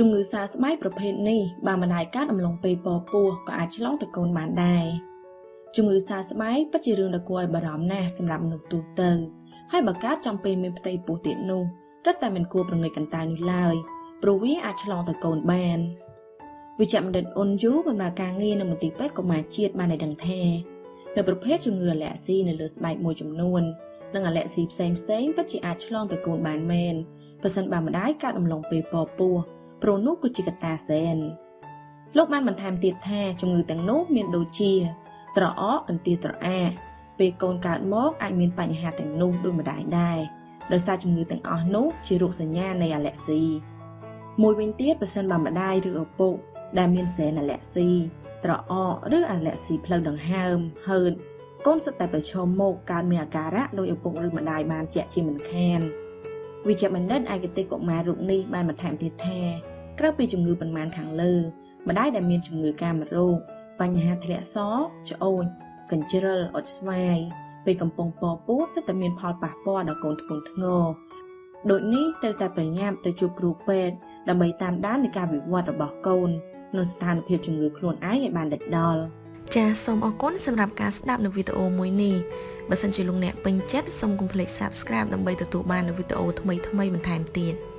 ជំងឺសើស្បែកប្រភេទនេះបើមិនដែលកើតអំឡុងពេលពពោះក៏អាចឆ្លងទៅកូនបានដែរជំងឺសើស្បែកពិតជារឿងដ៏គួរឲ្យបារម្ភណាស់សម្រាប់មនុស្សទូទៅហើយបើកើតចំពេលមានផ្ទៃពោះទៀតនោះរឹតតែមិនគួរប្រងើយកន្តើយនោះឡើយព្រោះវាអាចឆ្លងទៅកូនបានវិជ្ជបណ្ឌិតអ៊ុនយូបម្រើការងារនៅមន្ទីរពេទ្យកុមារជាតិបានឲ្យដឹងថានៅប្រភេទជំងឺអាឡែស៊ីនៅលើស្បែកមួយចំនួននិងអាឡែស៊ីផ្សេងផ្សេងពិតជាអាចឆ្លងទៅកូនបានមែនប្រសិនបើម្ដាយកើតអំឡុងពេលពពោះ ព្រោះនោះគឺជាកត្តាសែនលោកបានបន្ថែមទៀតថាជំងឺទាំងនោះមានដូចជា ត្រអកកន្ទាត្រអាពេលកូនកើតមកអាចមានបញ្ហាទាំងនោះដូចម្ដាយដែរដោយសារជំងឺទាំងអស់នោះជារោគសញ្ញានៃអាឡែស៊ីមួយវិញទៀតប្រសិនបើម្ដាយឬឪពុកដែលមានសែនអាឡែស៊ីត្រអកឬអាឡែស៊ីផ្លូវដង្ហើមហឺតកូនសុទ្ធតែប្រឈមមុខកើតមានអាការៈដោយឪពុឬម្ដាយបានជាក់ជាមិនខាន វិជ្ជបណ្ឌិតឯកទេសកុមាររូបនេះបានបន្ថែមទៀតថាក្រៅពីជំងឺប៉ុន្មានខាងលើម្ដាយដែលមានជំងឺកាមរោគបញ្ហាធ្លាក់សច្អូចកញ្ជ្រិលអុចស្វាយពេលកំពុងពពោះសិតតែមានផលប៉ះពាល់ដល់កូនធ្ងន់ធ្ងរដូចនេះត្រូវតែប្រញាប់ទៅជួបគ្រូពេទ្យដើម្បីតាមដាននៃការវិវត្តរបស់កូននិងស្ថានភាពជំងឺខ្លួនឯងឲ្យបានដិតដល់ចាសសូមអរគុណសម្រាប់ការស្ដាប់នៅវីដេអូមួយនេះ បើសិនជាលោកអ្នកពេញចិត្តសូមកុំភ្លេច Subscribe ដើម្បីទទួលបាននូវវីដេអូថ្មីៗបន្ថែមទៀត។